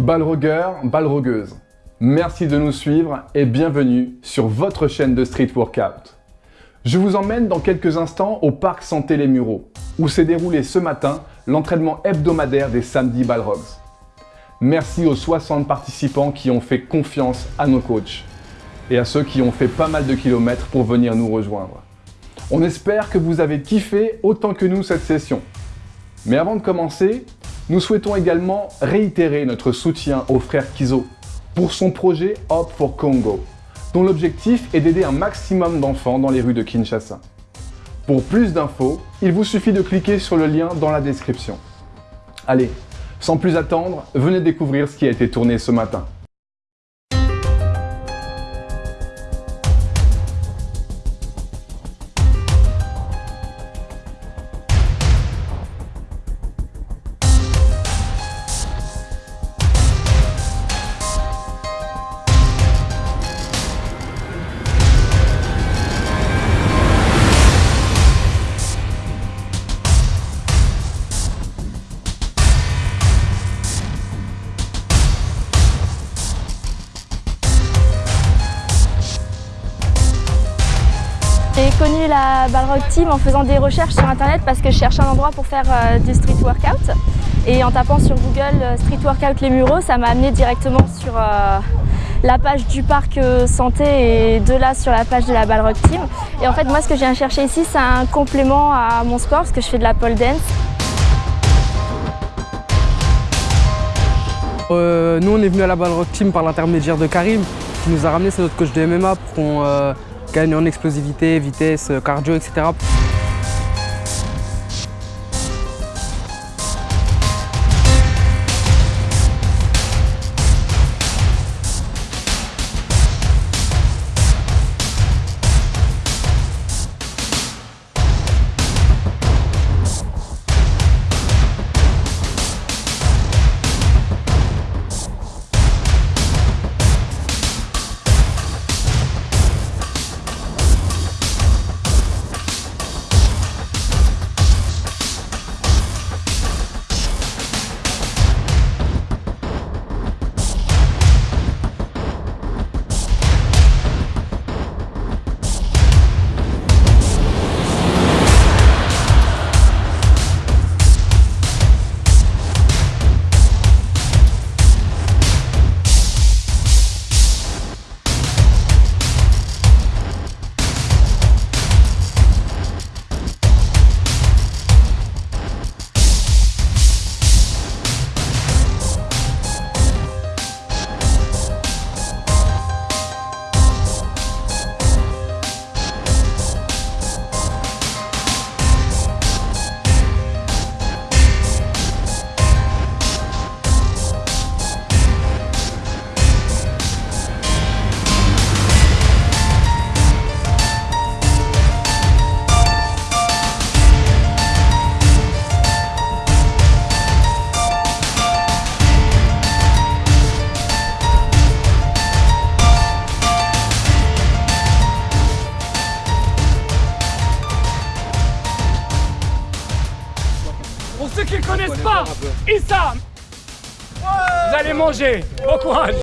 Balrogueur, balrogueuse, merci de nous suivre et bienvenue sur votre chaîne de Street Workout. Je vous emmène dans quelques instants au Parc Santé Les Mureaux, où s'est déroulé ce matin l'entraînement hebdomadaire des samedis Balrogs. Merci aux 60 participants qui ont fait confiance à nos coachs et à ceux qui ont fait pas mal de kilomètres pour venir nous rejoindre. On espère que vous avez kiffé autant que nous cette session. Mais avant de commencer, nous souhaitons également réitérer notre soutien au frère Kizo pour son projet Hope for Congo, dont l'objectif est d'aider un maximum d'enfants dans les rues de Kinshasa. Pour plus d'infos, il vous suffit de cliquer sur le lien dans la description. Allez, sans plus attendre, venez découvrir ce qui a été tourné ce matin. J'ai connu la Balrog Team en faisant des recherches sur internet parce que je cherchais un endroit pour faire euh, du street workout. Et en tapant sur Google euh, Street Workout Les Mureaux, ça m'a amené directement sur euh, la page du parc santé et de là sur la page de la Balrog Team. Et en fait, moi, ce que je viens chercher ici, c'est un complément à mon sport parce que je fais de la pole dance. nous, on est venu à la Balrog Team par l'intermédiaire de Karim, qui nous a ramené, c'est notre coach de MMA, pour qu'on gagne en explosivité, vitesse, cardio, etc. Pour ceux qui ne connaissent pas, Issa Vous allez manger. Bon courage